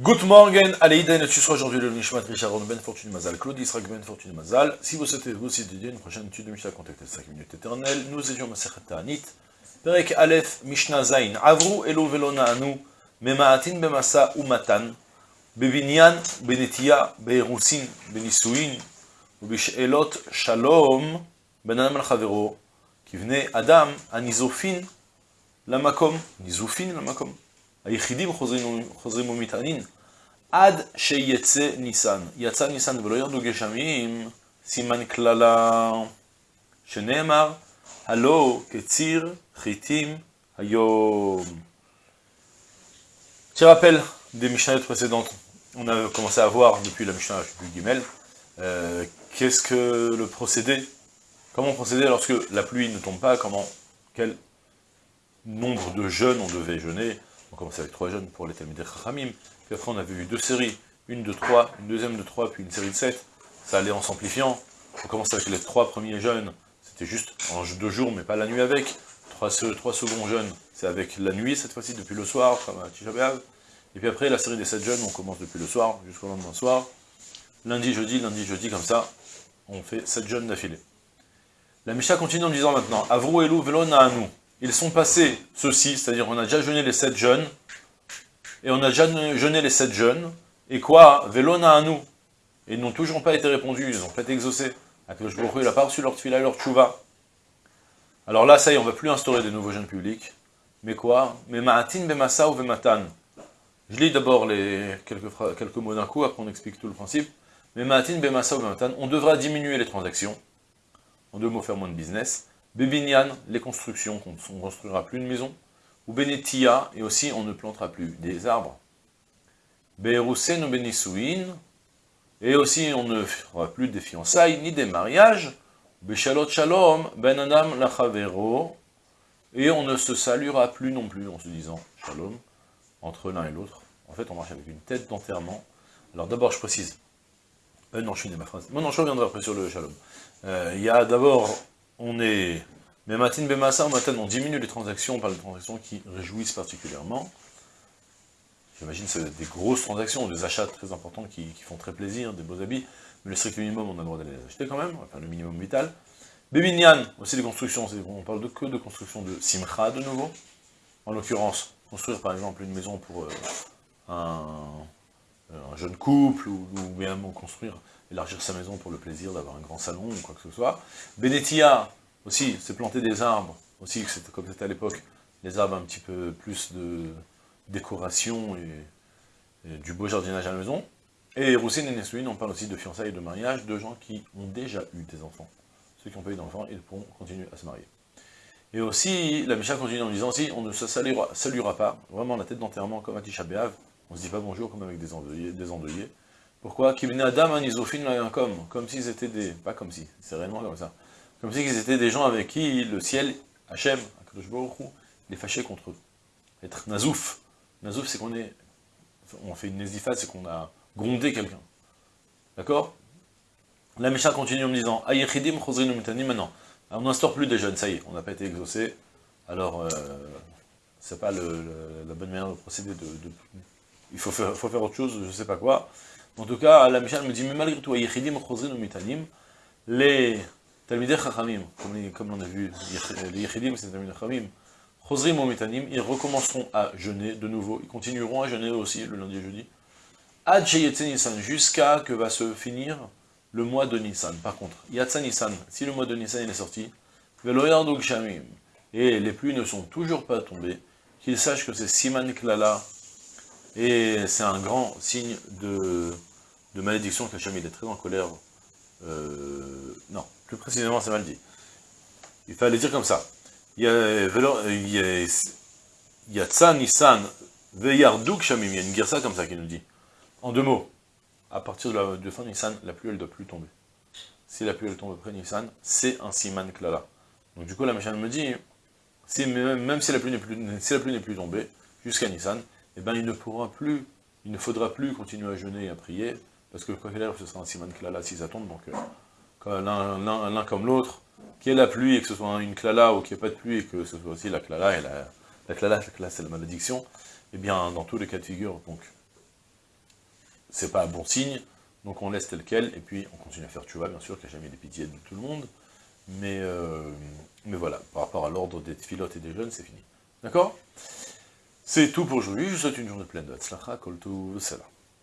Good morning, Aleïden, tu seras aujourd'hui le Nishmat Richard Ben Fortune Mazal, Claude Israq Ben Fortune Mazal. Si vous souhaitez vous aussi dédier une prochaine étude de Mishnah, contactez 5 minutes éternelles. Nous étions Masechet Ta'anit, Perek Aleph Mishnah Zain, Avru Elo Velo Na'anu, Mema'atin Bemasa Umatan, Bebinyan, Benetia, Beerusin, Benisuin, Ubishelot Shalom, Ben Adam Al-Chavero, qui venait Adam, Anizofin, Lamakom, Nizufin Lamakom. היחידים חוזרים, חוזרים ומטענים עד שיצא ניסן. יצא ניסן ולא ירדו גשמים, סימן קללה, שנאמר, הלא כציר חיטים היום. Petit rappel des Mishnayot précédentes, on a commencé à voir depuis la Mishnah du Gimel, euh, qu'est-ce que le procédé, comment procéder lorsque la pluie ne tombe pas, comment, quel nombre de jeûnes on devait jeûner, on commence avec trois jeunes pour les Talmidei Chachamim, puis après on avait vu deux séries, une de trois, une deuxième de trois, puis une série de sept, ça allait en s'amplifiant, on commence avec les trois premiers jeunes, c'était juste en deux jours, mais pas la nuit avec, trois, trois seconds jeunes, c'est avec la nuit cette fois-ci, depuis le soir, comme et puis après la série des sept jeunes, on commence depuis le soir, jusqu'au lendemain soir, lundi, jeudi, lundi, jeudi, comme ça, on fait sept jeunes d'affilée. La Misha continue en disant maintenant, Avru Elu Velo nous ils sont passés ceci, c'est-à-dire on a déjà jeûné les sept jeunes, et on a déjà jeûné les sept jeunes, et quoi Vélona à nous. Et ils n'ont toujours pas été répondus, ils n'ont pas été exaucés. Akadosh il n'a pas reçu leur tchouva. Alors là, ça y est, on ne va plus instaurer des nouveaux jeunes publics. Mais quoi Mais ma'atin bemasa ou vematan. Je lis d'abord les quelques, quelques mots d'un coup, après on explique tout le principe. Mais ma'atin bemasa ou vematan, on devra diminuer les transactions. En deux mots, faire moins de business. Bebinyan, les constructions, on ne construira plus une maison. Ou Benetia, et aussi on ne plantera plus des arbres. Berusen ou Benisouin, et aussi on ne fera plus des fiançailles ni des mariages. Beshalot Shalom, Ben Adam Lachavero, et on ne se saluera plus non plus en se disant Shalom entre l'un et l'autre. En fait, on marche avec une tête d'enterrement. Alors d'abord, je précise. Euh, non, je finis ma phrase. Mon non, je reviendrai après sur le Shalom. Euh, il y a d'abord on est... Mais matin bemassa, matin, on diminue les transactions par les transactions qui réjouissent particulièrement. J'imagine que c'est des grosses transactions, des achats très importants qui, font très plaisir, des beaux habits, mais le strict minimum, on a le droit d'aller les acheter quand même, enfin le minimum vital. Bébignan, aussi des constructions, on parle de que de construction de simcha de nouveau. En l'occurrence, construire par exemple une maison pour euh, un, jeune couple, ou, bien construire élargir sa maison pour le plaisir d'avoir un grand salon ou quoi que ce soit. Benetia, aussi, c'est planter des arbres, aussi, comme c'était à l'époque, des arbres un petit peu plus de décoration et, du beau jardinage à la maison. Et Roussine et Nessuine, on parle aussi de fiançailles et de mariage de gens qui ont déjà eu des enfants. Ceux qui n'ont pas eu d'enfants, ils pourront continuer à se marier. Et aussi, la Misha continue en disant aussi, on ne se saluera, saluera pas, vraiment la tête d'enterrement comme à Tisha on ne se dit pas bonjour comme avec des endeuillés, des endeuillés pourquoi Adam comme, comme s'ils étaient des... Pas comme si, c'est réellement comme ça. Comme si ils étaient des gens avec qui le ciel, Hachem, il est fâché contre eux. Être nazouf. Nazouf, c'est qu'on est... On fait une nésifa, c'est qu'on a grondé quelqu'un. D'accord? La Mishnah continue en me disant, Ayechidim maintenant. on n'instaure plus des jeunes, ça y est, on n'a pas été exaucé. Alors, euh, c'est pas la bonne manière de procéder. De, il faut faire, autre chose, je sais pas quoi. En tout cas, la Mishnah me dit, mais malgré tout, les Talmidei Chachamim, comme, on a vu, les Yechidim, c'est les Talmidei Chachamim, Chosrim Mitanim, ils recommenceront à jeûner de nouveau, ils continueront à jeûner aussi le lundi et jeudi, Ad Nissan, jusqu'à que va se finir le mois de Nissan. Par contre, Yatsa Nissan, si le mois de Nissan est sorti, Veloyardog Shamim, et les pluies ne sont toujours pas tombées, qu'ils sachent que c'est Siman Klala, et c'est un grand signe de malédiction qu'Hachem il est très en colère. Euh, non, plus précisément c'est mal dit. Il fallait dire comme ça. Il y a, Shamim, il y a une girsa comme ça qui nous dit. En deux mots, à partir de la de fin Nissan, la pluie ne doit plus tomber. Si la pluie tombe après Nissan, c'est un siman klala. Donc du coup la machine me dit, même, si la pluie n'est plus tombée, jusqu'à Nissan, eh ben, il ne pourra plus, il ne faudra plus continuer à jeûner et à prier, parce que le ce sera un siman klala si ça tombe, donc euh, l'un comme l'autre, qu'il y ait la pluie et que ce soit une klala ou qu'il n'y ait pas de pluie et que ce soit aussi la klala, et la, la klala, la c'est la malédiction, eh bien dans tous les cas de figure, donc c'est pas un bon signe, donc on laisse tel quel, et puis on continue à faire vois bien sûr, qu'il n'y a jamais des pitiés de tout le monde, mais, euh, voilà, par rapport à l'ordre des pilotes et des jeunes, c'est fini. D'accord? C'est tout pour aujourd'hui, je vous souhaite une journée pleine de Hatzlacha, Kol Tov,